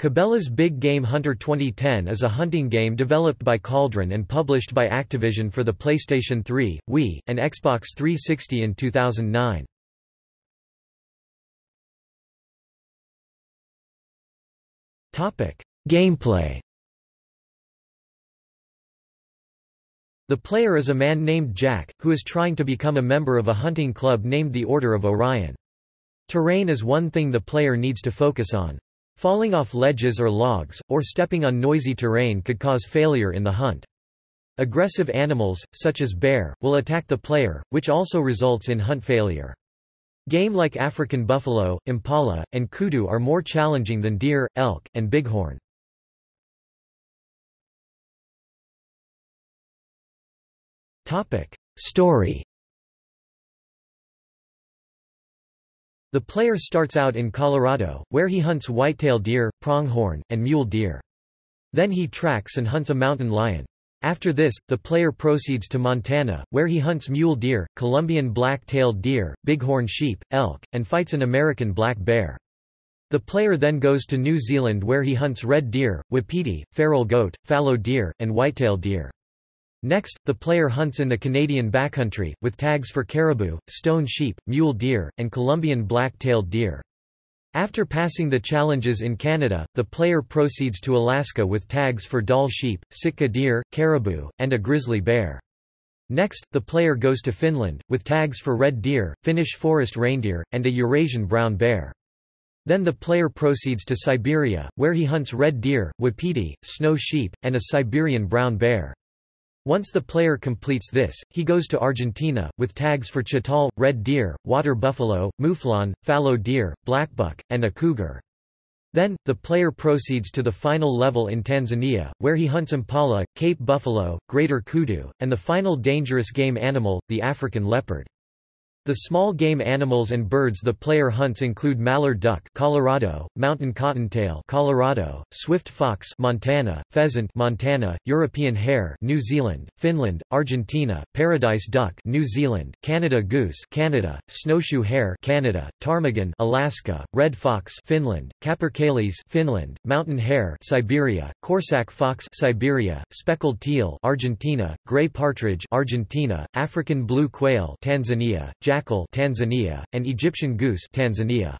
Cabela's Big Game Hunter 2010 is a hunting game developed by Cauldron and published by Activision for the PlayStation 3, Wii, and Xbox 360 in 2009. Gameplay The player is a man named Jack, who is trying to become a member of a hunting club named the Order of Orion. Terrain is one thing the player needs to focus on. Falling off ledges or logs, or stepping on noisy terrain could cause failure in the hunt. Aggressive animals, such as bear, will attack the player, which also results in hunt failure. Game like African buffalo, impala, and kudu are more challenging than deer, elk, and bighorn. Story The player starts out in Colorado, where he hunts whitetail deer, pronghorn, and mule deer. Then he tracks and hunts a mountain lion. After this, the player proceeds to Montana, where he hunts mule deer, Columbian black-tailed deer, bighorn sheep, elk, and fights an American black bear. The player then goes to New Zealand where he hunts red deer, wapiti, feral goat, fallow deer, and whitetail deer. Next, the player hunts in the Canadian backcountry, with tags for caribou, stone sheep, mule deer, and Columbian black-tailed deer. After passing the challenges in Canada, the player proceeds to Alaska with tags for Dall sheep, Sitka deer, caribou, and a grizzly bear. Next, the player goes to Finland, with tags for red deer, Finnish forest reindeer, and a Eurasian brown bear. Then the player proceeds to Siberia, where he hunts red deer, wapiti, snow sheep, and a Siberian brown bear. Once the player completes this, he goes to Argentina, with tags for chital, red deer, water buffalo, mouflon, fallow deer, blackbuck, and a cougar. Then, the player proceeds to the final level in Tanzania, where he hunts impala, Cape buffalo, greater kudu, and the final dangerous game animal, the African leopard. The small game animals and birds the player hunts include mallard duck Colorado, mountain cottontail Colorado, swift fox Montana, pheasant Montana, European hare New Zealand, Finland, Argentina, paradise duck New Zealand, Canada goose Canada, snowshoe hare Canada, ptarmigan Alaska, red fox Finland, capercaillie Finland, mountain hare Siberia, Corsac fox Siberia, speckled teal Argentina, gray partridge Argentina, African blue quail Tanzania, jackal Tanzania, and Egyptian goose Tanzania.